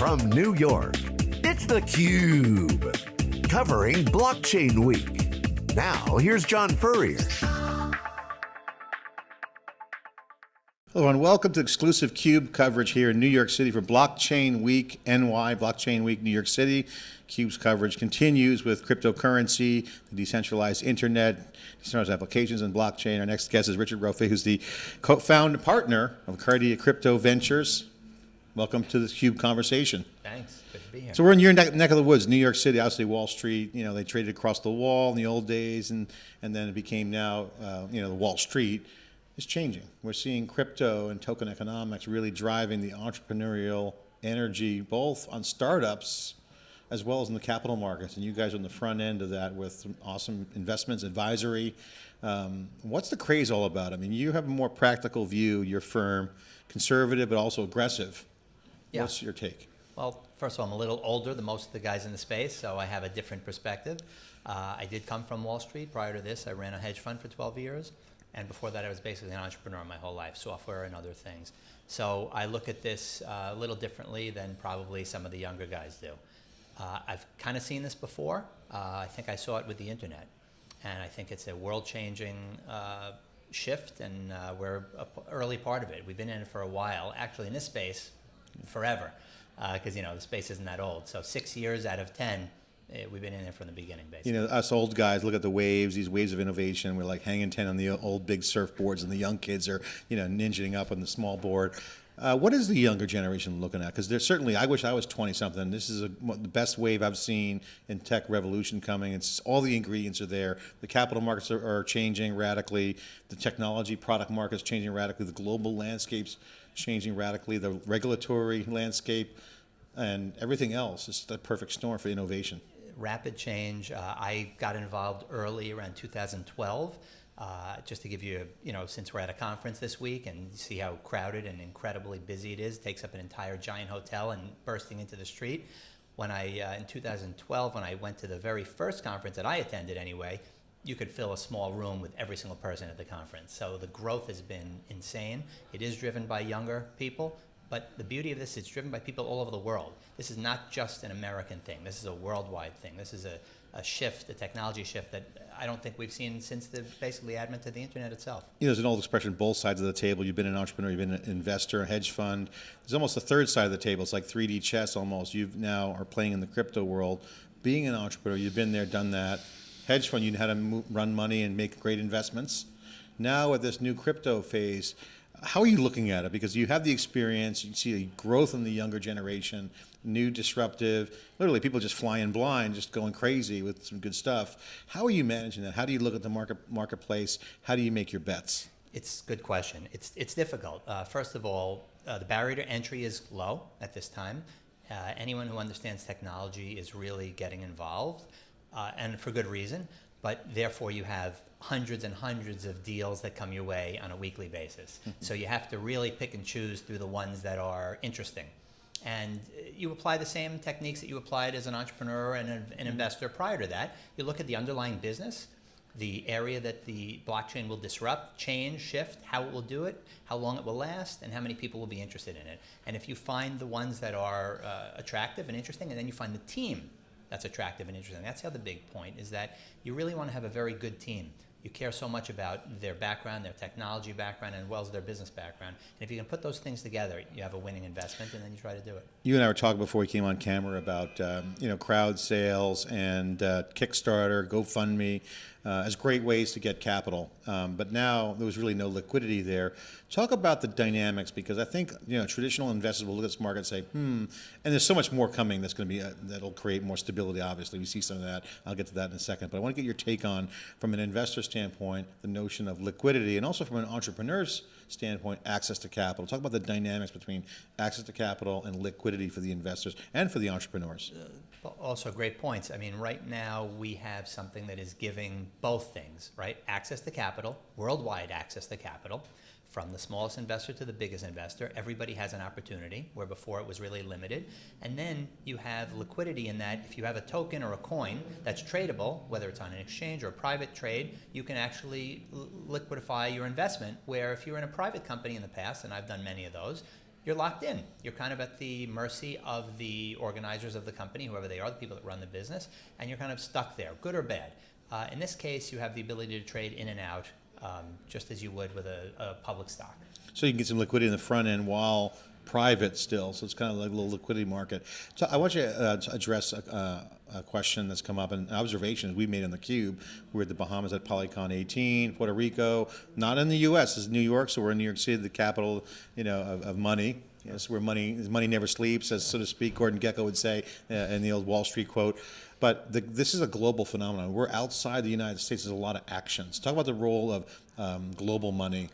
from New York, it's theCUBE. Covering Blockchain Week. Now, here's John Furrier. Hello and welcome to exclusive CUBE coverage here in New York City for Blockchain Week NY, Blockchain Week New York City. CUBE's coverage continues with cryptocurrency, the decentralized internet, decentralized applications and blockchain. Our next guest is Richard Rofe, who's the co-founder partner of Cardia Crypto Ventures. Welcome to the CUBE conversation. Thanks, good to be here. So we're in your neck, neck of the woods, New York City, obviously Wall Street, you know, they traded across the wall in the old days and, and then it became now, uh, you know, the Wall Street is changing. We're seeing crypto and token economics really driving the entrepreneurial energy, both on startups as well as in the capital markets. And you guys are on the front end of that with awesome investments, advisory. Um, what's the craze all about? I mean, you have a more practical view, your firm, conservative but also aggressive. Yeah. What's your take? Well, first of all, I'm a little older than most of the guys in the space, so I have a different perspective. Uh, I did come from Wall Street. Prior to this, I ran a hedge fund for 12 years. And before that, I was basically an entrepreneur my whole life, software and other things. So I look at this uh, a little differently than probably some of the younger guys do. Uh, I've kind of seen this before. Uh, I think I saw it with the internet. And I think it's a world-changing uh, shift, and uh, we're an early part of it. We've been in it for a while, actually in this space, forever, because uh, you know the space isn't that old. So six years out of 10, Eh, we've been in there from the beginning, basically. You know, us old guys look at the waves, these waves of innovation. We're like hanging 10 on the old big surfboards, and the young kids are, you know, ninjaing up on the small board. Uh, what is the younger generation looking at? Because there's certainly, I wish I was 20 something. This is a, the best wave I've seen in tech revolution coming. It's all the ingredients are there. The capital markets are, are changing radically. The technology product markets changing radically. The global landscape's changing radically. The regulatory landscape and everything else is the perfect storm for innovation rapid change. Uh, I got involved early around 2012. Uh, just to give you, you know, since we're at a conference this week and see how crowded and incredibly busy it is, takes up an entire giant hotel and bursting into the street. When I, uh, in 2012, when I went to the very first conference that I attended anyway, you could fill a small room with every single person at the conference. So the growth has been insane. It is driven by younger people, but the beauty of this, it's driven by people all over the world. This is not just an American thing. This is a worldwide thing. This is a, a shift, a technology shift that I don't think we've seen since the basically advent of the internet itself. You know, there's an old expression, both sides of the table. You've been an entrepreneur, you've been an investor, a hedge fund. There's almost a third side of the table. It's like 3D chess almost. You now are playing in the crypto world. Being an entrepreneur, you've been there, done that. Hedge fund, you know how to run money and make great investments. Now at this new crypto phase, how are you looking at it? Because you have the experience, you see a growth in the younger generation, new disruptive, literally people just flying blind, just going crazy with some good stuff. How are you managing that? How do you look at the market marketplace? How do you make your bets? It's a good question. It's, it's difficult. Uh, first of all, uh, the barrier to entry is low at this time. Uh, anyone who understands technology is really getting involved, uh, and for good reason but therefore you have hundreds and hundreds of deals that come your way on a weekly basis. Mm-hmm. so you have to really pick and choose through the ones that are interesting. And you apply the same techniques that you applied as an entrepreneur and an, an investor prior to that. You look at the underlying business, the area that the blockchain will disrupt, change, shift, how it will do it, how long it will last, and how many people will be interested in it. And if you find the ones that are uh, attractive and interesting, and then you find the team that's attractive and interesting. That's the other big point is that you really want to have a very good team. You care so much about their background, their technology background, and as well as their business background. And if you can put those things together, you have a winning investment, and then you try to do it. You and I were talking before we came on camera about um, you know crowd sales and uh, Kickstarter, GoFundMe uh, as great ways to get capital. Um, but now there was really no liquidity there. Talk about the dynamics because I think you know traditional investors will look at this market and say, hmm, and there's so much more coming that's going to be uh, that'll create more stability. Obviously, we see some of that. I'll get to that in a second. But I want to get your take on, from an investor standpoint, the notion of liquidity, and also from an entrepreneur's standpoint, access to capital. Talk about the dynamics between access to capital and liquidity for the investors and for the entrepreneurs. Uh, also great points. I mean, right now we have something that is giving both things, right? Access to capital, worldwide access to capital, from the smallest investor to the biggest investor. Everybody has an opportunity where before it was really limited. And then you have liquidity in that if you have a token or a coin that's tradable, whether it's on an exchange or a private trade, you can actually liquidify your investment. Where if you're in a private company in the past, and I've done many of those, you're locked in. You're kind of at the mercy of the organizers of the company, whoever they are, the people that run the business, and you're kind of stuck there, good or bad. Uh, in this case, you have the ability to trade in and out, um, just as you would with a, a public stock. So you can get some liquidity in the front end while private still. So it's kind of like a little liquidity market. So I want you uh, to address a, a, question that's come up and observations we made on the cube. We're at the Bahamas at Polycon 18, Puerto Rico, not in the U.S. It's New York, so we're in New York City, the capital, you know, of, of money. Yes, where money money never sleeps, as so to speak. Gordon Gekko would say uh, in the old Wall Street quote. But the, this is a global phenomenon. We're outside the United States. There's a lot of actions. Talk about the role of um, global money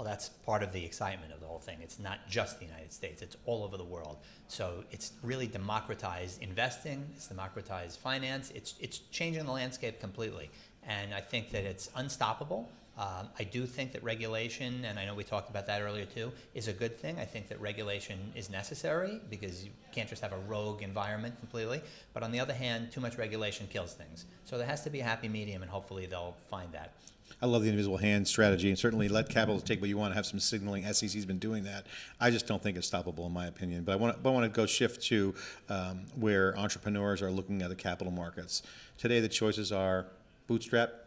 well, that's part of the excitement of the whole thing. It's not just the United States, it's all over the world. So it's really democratized investing, it's democratized finance, it's, it's changing the landscape completely. And I think that it's unstoppable. Um, I do think that regulation, and I know we talked about that earlier too, is a good thing. I think that regulation is necessary because you can't just have a rogue environment completely. But on the other hand, too much regulation kills things. So there has to be a happy medium, and hopefully they'll find that. I love the invisible hand strategy, and certainly let capital take what you want to have some signaling. SEC's been doing that. I just don't think it's stoppable, in my opinion. But I want to, but I want to go shift to um, where entrepreneurs are looking at the capital markets. Today, the choices are bootstrap,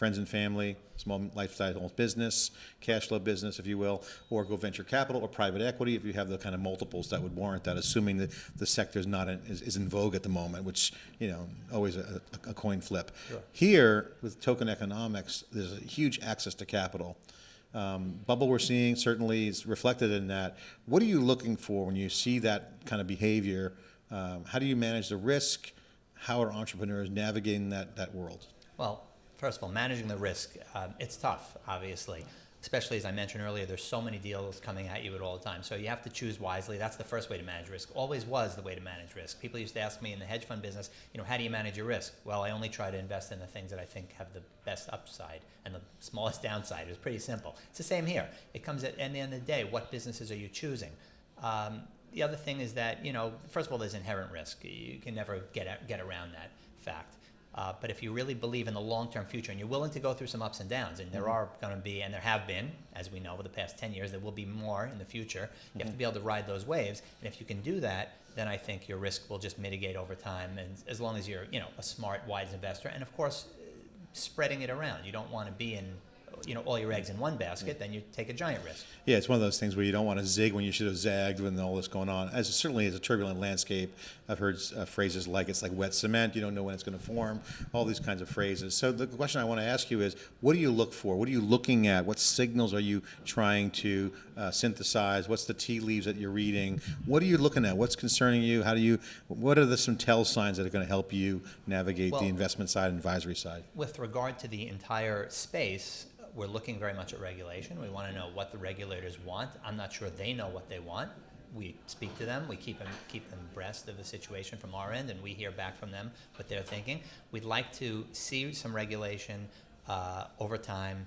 friends and family, small lifestyle business, cash flow business, if you will, or go venture capital or private equity if you have the kind of multiples that would warrant that, assuming that the sector is not in, is, is, in vogue at the moment, which you know always a, a coin flip. Sure. Here with token economics, there's a huge access to capital. Um, bubble we're seeing certainly is reflected in that. What are you looking for when you see that kind of behavior? Um, how do you manage the risk? How are entrepreneurs navigating that, that world? Well, first of all, managing the risk, um, it's tough, obviously. Especially as I mentioned earlier, there's so many deals coming at you at all the time. So you have to choose wisely. That's the first way to manage risk. Always was the way to manage risk. People used to ask me in the hedge fund business, you know, how do you manage your risk? Well, I only try to invest in the things that I think have the best upside and the smallest downside. It's pretty simple. It's the same here. It comes at, at the end of the day, what businesses are you choosing? Um, the other thing is that, you know, first of all, there's inherent risk. You can never get, get around that fact. Uh, but if you really believe in the long-term future and you're willing to go through some ups and downs, and there mm-hmm. are going to be, and there have been, as we know over the past 10 years, there will be more in the future. You mm-hmm. have to mm-hmm. be able to ride those waves. And if you can do that, then I think your risk will just mitigate over time. And as long as you're, you know, a smart, wise investor, and of course, spreading it around. You don't want to be in you know all your eggs in one basket, then you take a giant risk. Yeah, it's one of those things where you don't want to zig when you should have zagged when all this going on. As it certainly is a turbulent landscape. I've heard uh, phrases like it's like wet cement. You don't know when it's going to form. All these kinds of phrases. So the question I want to ask you is, what do you look for? What are you looking at? What signals are you trying to uh, synthesize? What's the tea leaves that you're reading? What are you looking at? What's concerning you? How do you? What are the some tell signs that are going to help you navigate well, the investment side and advisory side? With regard to the entire space, we're looking very much at regulation. We want to know what the regulators want. I'm not sure they know what they want. We speak to them. We keep them keep them abreast of the situation from our end, and we hear back from them what they're thinking. We'd like to see some regulation uh, over time,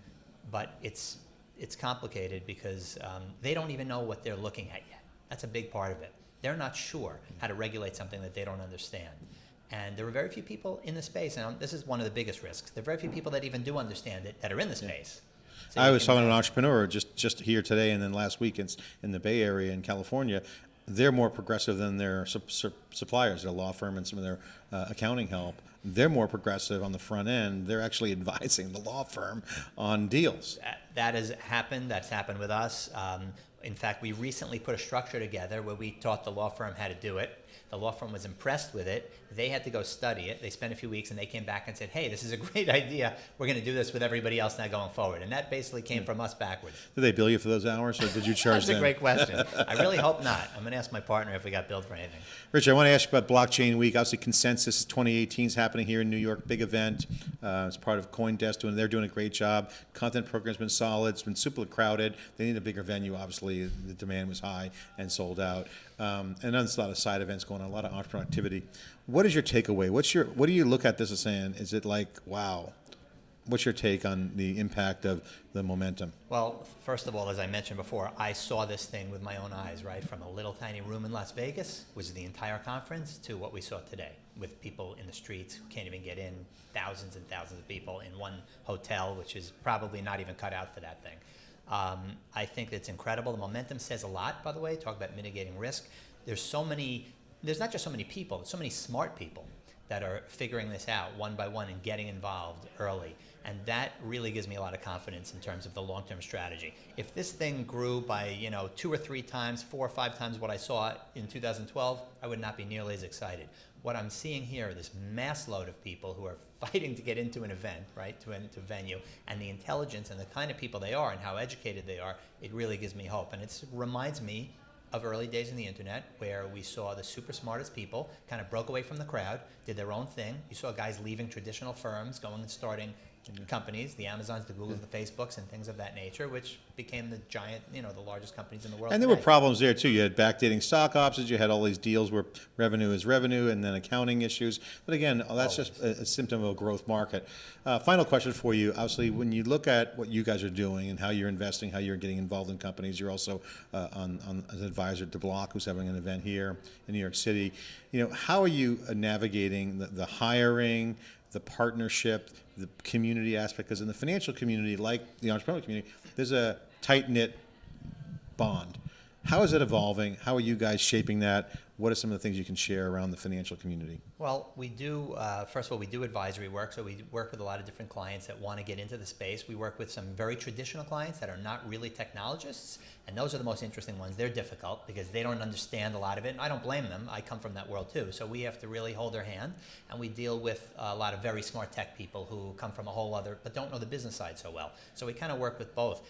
but it's it's complicated because um, they don't even know what they're looking at yet. That's a big part of it. They're not sure how to regulate something that they don't understand. And there are very few people in the space, and this is one of the biggest risks. There are very few people that even do understand it that are in the space. So I was talking to an entrepreneur just, just here today and then last week in, in the Bay Area in California. They're more progressive than their su su suppliers, their law firm and some of their uh, accounting help. They're more progressive on the front end. They're actually advising the law firm on deals. That, that has happened. That's happened with us. Um, in fact, we recently put a structure together where we taught the law firm how to do it. The law firm was impressed with it. They had to go study it. They spent a few weeks and they came back and said, hey, this is a great idea. We're going to do this with everybody else now going forward. And that basically came from us backwards. Did they bill you for those hours or did you charge That's them? a great question. I really hope not. I'm going to ask my partner if we got billed for anything. Rich, I want to ask you about Blockchain Week. Obviously, Consensus 2018 is happening here in New York. Big event. Uh, it's part of CoinDesk, doing, they're doing a great job. Content program's been solid. It's been super crowded. They need a bigger venue, obviously. The demand was high and sold out. Um, and there's a lot of side events going on, a lot of entrepreneur activity. What is your takeaway? What's your what do you look at this as saying? Is it like wow? What's your take on the impact of the momentum? Well, first of all, as I mentioned before, I saw this thing with my own eyes, right? From a little tiny room in Las Vegas, was the entire conference, to what we saw today, with people in the streets who can't even get in, thousands and thousands of people in one hotel, which is probably not even cut out for that thing. Um, I think it's incredible. The momentum says a lot, by the way. Talk about mitigating risk. There's so many, there's not just so many people, there's so many smart people that are figuring this out one by one and getting involved early. And that really gives me a lot of confidence in terms of the long-term strategy. If this thing grew by, you know, two or three times, four or five times what I saw in 2012, I would not be nearly as excited. What I'm seeing here, this mass load of people who are fighting to get into an event, right, to a venue, and the intelligence and the kind of people they are and how educated they are, it really gives me hope. And it reminds me of early days in the internet where we saw the super smartest people kind of broke away from the crowd, did their own thing. You saw guys leaving traditional firms, going and starting companies, the Amazons, the Googles, the Facebooks, and things of that nature, which became the giant, you know, the largest companies in the world. And there were problems there too. You had backdating stock options. You had all these deals where revenue is revenue, and then accounting issues. But again, that's just a, a symptom of a growth market. Uh, final question for you. Obviously, when you look at what you guys are doing and how you're investing, how you're getting involved in companies, you're also uh, on, on an advisor to Bloq, who's having an event here in New York City. You know, how are you navigating the, the hiring? The partnership, the community aspect, because in the financial community, like the entrepreneurial community, there's a tight knit bond. How is it evolving? How are you guys shaping that? What are some of the things you can share around the financial community? Well, we do, uh, first of all, we do advisory work. So we work with a lot of different clients that want to get into the space. We work with some very traditional clients that are not really technologists. And those are the most interesting ones. They're difficult because they don't understand a lot of it. And I don't blame them. I come from that world too. So we have to really hold their hand. And we deal with a lot of very smart tech people who come from a whole other, but don't know the business side so well. So we kind of work with both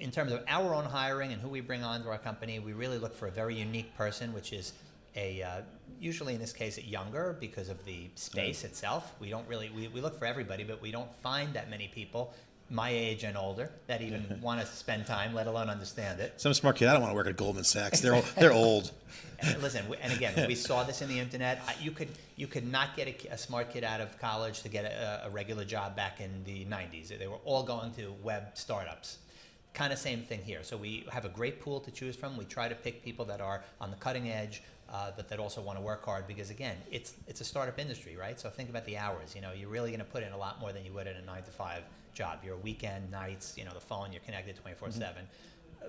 in terms of our own hiring and who we bring on to our company, we really look for a very unique person, which is a uh, usually in this case a younger because of the space itself. We don't really we, we look for everybody, but we don't find that many people my age and older that even want to spend time, let alone understand it. Some smart kid. I don't want to work at Goldman Sachs. They're old, they're old. And listen, and again, we saw this in the internet. You could you could not get a, a smart kid out of college to get a, a regular job back in the '90s. They were all going to web startups kind of same thing here. So we have a great pool to choose from. We try to pick people that are on the cutting edge, uh, but that also want to work hard because again, it's it's a startup industry, right? So think about the hours. You know, you're really going to put in a lot more than you would in a nine to five job. Your weekend, nights, you know, the phone, you're connected 24 mm-hmm. seven.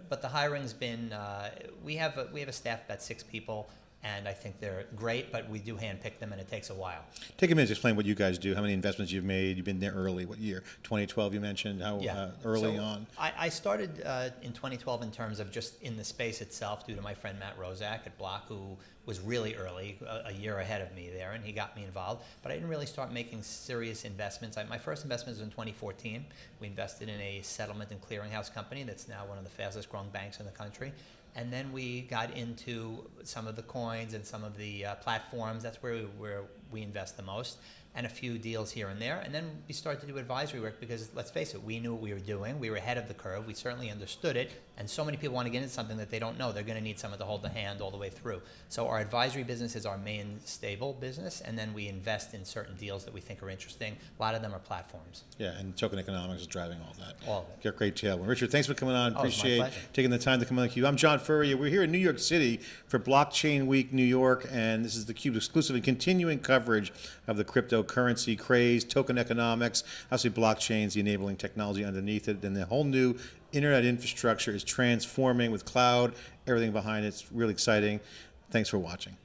But the hiring's been. Uh, we have a, we have a staff about six people and I think they're great, but we do handpick them, and it takes a while. Take a minute to explain what you guys do, how many investments you've made. You've been there early. What year? 2012, you mentioned. How yeah. uh, early so on? I, I started uh, in 2012 in terms of just in the space itself, due to my friend Matt Roszak at Bloq, who was really early, a, a, year ahead of me there, and he got me involved. But I didn't really start making serious investments. I, my first investment was in 2014. We invested in a settlement and clearinghouse company that's now one of the fastest growing banks in the country. And then we got into some of the coins and some of the uh, platforms. That's where we, where we invest the most and a few deals here and there. And then we started to do advisory work because, let's face it, we knew what we were doing. We were ahead of the curve. We certainly understood it. And so many people want to get into something that they don't know. They're going to need someone to hold the hand all the way through. So our advisory business is our main stable business. And then we invest in certain deals that we think are interesting. A lot of them are platforms. Yeah, and token economics is driving all that. All of it. Great tailwind. Richard, thanks for coming on. Oh, Appreciate taking the time to come on the Cube. I'm John Furrier. We're here in New York City for Blockchain Week New York. And this is the Cube and continuing coverage of the cryptocurrency craze token economics, obviously blockchains, the enabling technology underneath it, then the whole new internet infrastructure is transforming with cloud, everything behind it. It's really exciting. Thanks for watching.